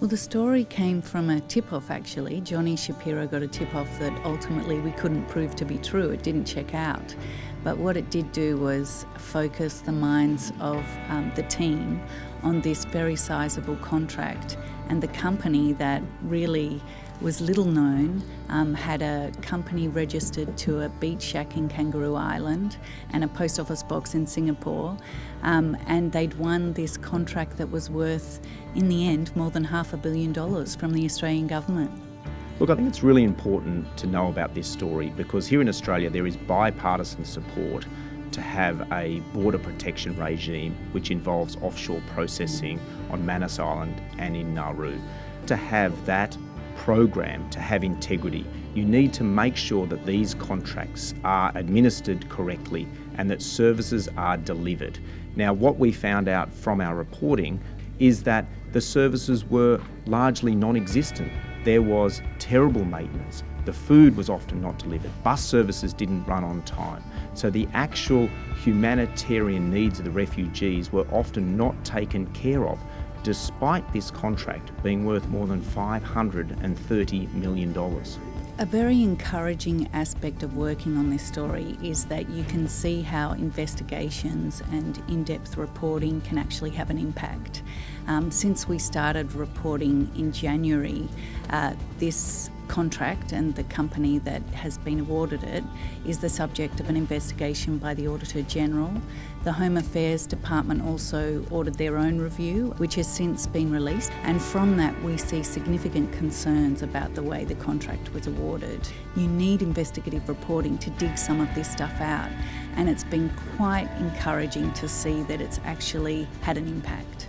Well, the story came from a tip off actually. Johnny Shapiro got a tip off that ultimately we couldn't prove to be true. It didn't check out. But what it did do was focus the minds of um, the team on this very sizable contract and the company that really was little known, um, had a company registered to a beach shack in Kangaroo Island and a post office box in Singapore. Um, and they'd won this contract that was worth, in the end, more than half a billion dollars from the Australian government. Look, I think it's really important to know about this story because here in Australia there is bipartisan support to have a border protection regime which involves offshore processing on Manus Island and in Nauru. To have that program to have integrity, you need to make sure that these contracts are administered correctly and that services are delivered. Now, what we found out from our reporting is that the services were largely non-existent. There was terrible maintenance. The food was often not delivered. Bus services didn't run on time. So the actual humanitarian needs of the refugees were often not taken care of despite this contract being worth more than $530 million. A very encouraging aspect of working on this story is that you can see how investigations and in-depth reporting can actually have an impact. Um, since we started reporting in January, uh, this contract and the company that has been awarded it is the subject of an investigation by the Auditor General. The Home Affairs Department also ordered their own review, which has since been released, and from that we see significant concerns about the way the contract was awarded. You need investigative reporting to dig some of this stuff out, and it's been quite encouraging to see that it's actually had an impact.